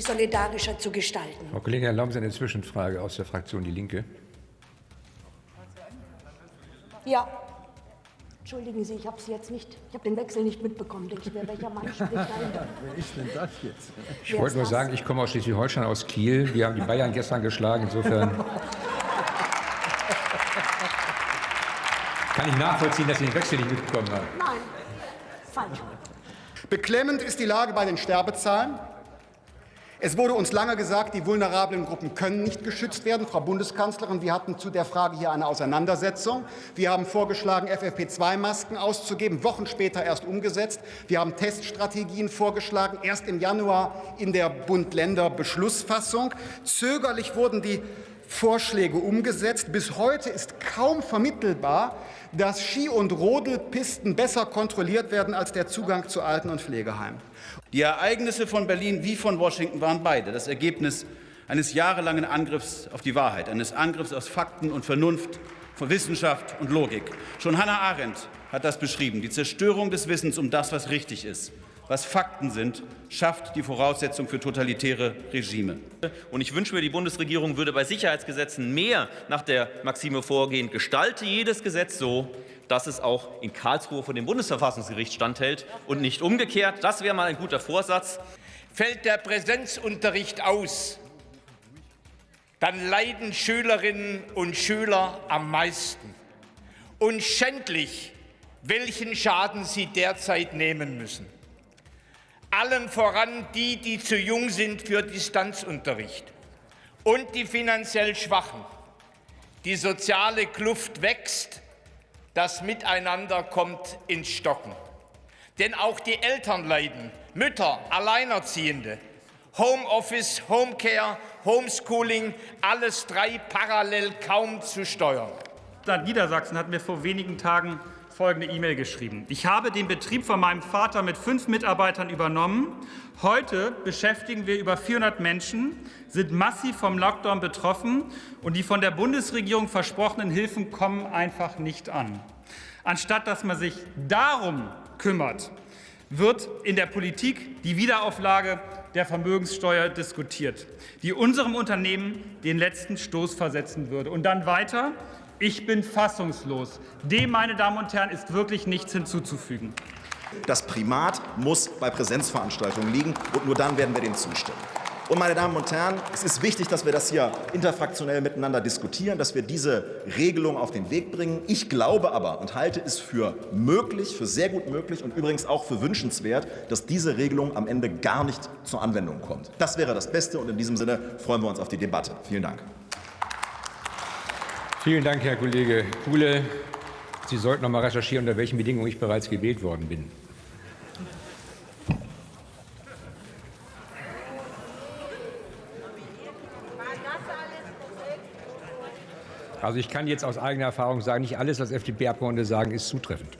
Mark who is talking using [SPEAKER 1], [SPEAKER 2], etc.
[SPEAKER 1] solidarischer zu gestalten.
[SPEAKER 2] Frau Kollegin, erlauben Sie eine Zwischenfrage aus der Fraktion Die Linke.
[SPEAKER 1] Ja. Entschuldigen Sie, ich habe Sie jetzt nicht, ich habe den Wechsel nicht mitbekommen. Denke ich mir, welcher Mann spricht da?
[SPEAKER 3] Wer ist denn das jetzt?
[SPEAKER 2] Ich wollte nur sagen, ich komme aus Schleswig-Holstein, aus Kiel. Wir haben die Bayern gestern geschlagen. Insofern kann ich nachvollziehen, dass Sie den Wechsel nicht mitbekommen haben.
[SPEAKER 1] Nein, falsch.
[SPEAKER 4] Beklemmend ist die Lage bei den Sterbezahlen. Es wurde uns lange gesagt, die vulnerablen Gruppen können nicht geschützt werden. Frau Bundeskanzlerin, wir hatten zu der Frage hier eine Auseinandersetzung. Wir haben vorgeschlagen, FFP2-Masken auszugeben, Wochen später erst umgesetzt. Wir haben Teststrategien vorgeschlagen, erst im Januar in der Bund-Länder-Beschlussfassung. Zögerlich wurden die Vorschläge umgesetzt. Bis heute ist kaum vermittelbar, dass Ski- und Rodelpisten besser kontrolliert werden als der Zugang zu Alten- und Pflegeheimen.
[SPEAKER 5] Die Ereignisse von Berlin wie von Washington waren beide das Ergebnis eines jahrelangen Angriffs auf die Wahrheit, eines Angriffs aus Fakten und Vernunft, von Wissenschaft und Logik. Schon Hannah Arendt hat das beschrieben, die Zerstörung des Wissens um das, was richtig ist was Fakten sind, schafft die Voraussetzung für totalitäre Regime.
[SPEAKER 6] Und ich wünsche mir, die Bundesregierung würde bei Sicherheitsgesetzen mehr nach der Maxime vorgehen, gestalte jedes Gesetz so, dass es auch in Karlsruhe vor dem Bundesverfassungsgericht standhält und nicht umgekehrt. Das wäre mal ein guter Vorsatz.
[SPEAKER 7] Fällt der Präsenzunterricht aus, dann leiden Schülerinnen und Schüler am meisten. Und schändlich, welchen Schaden sie derzeit nehmen müssen allen voran die, die zu jung sind für Distanzunterricht und die finanziell Schwachen. Die soziale Kluft wächst, das Miteinander kommt ins Stocken. Denn auch die Eltern leiden, Mütter, Alleinerziehende, Homeoffice, Homecare, Homeschooling, alles drei parallel kaum zu steuern.
[SPEAKER 8] Niedersachsen hat mir vor wenigen Tagen folgende E-Mail geschrieben. Ich habe den Betrieb von meinem Vater mit fünf Mitarbeitern übernommen. Heute beschäftigen wir über 400 Menschen, sind massiv vom Lockdown betroffen und die von der Bundesregierung versprochenen Hilfen kommen einfach nicht an. Anstatt dass man sich darum kümmert, wird in der Politik die Wiederauflage der Vermögenssteuer diskutiert, die unserem Unternehmen den letzten Stoß versetzen würde. Und dann weiter. Ich bin fassungslos. Dem, meine Damen und Herren, ist wirklich nichts hinzuzufügen.
[SPEAKER 9] Das Primat muss bei Präsenzveranstaltungen liegen, und nur dann werden wir dem zustimmen. Und meine Damen und Herren, es ist wichtig, dass wir das hier interfraktionell miteinander diskutieren, dass wir diese Regelung auf den Weg bringen. Ich glaube aber und halte es für möglich, für sehr gut möglich und übrigens auch für wünschenswert, dass diese Regelung am Ende gar nicht zur Anwendung kommt. Das wäre das Beste und in diesem Sinne freuen wir uns auf die Debatte. Vielen Dank.
[SPEAKER 2] Vielen Dank, Herr Kollege Kuhle. Sie sollten noch mal recherchieren, unter welchen Bedingungen ich bereits gewählt worden bin. Also ich kann jetzt aus eigener Erfahrung sagen, nicht alles, was FDP-Abgeordnete sagen, ist zutreffend.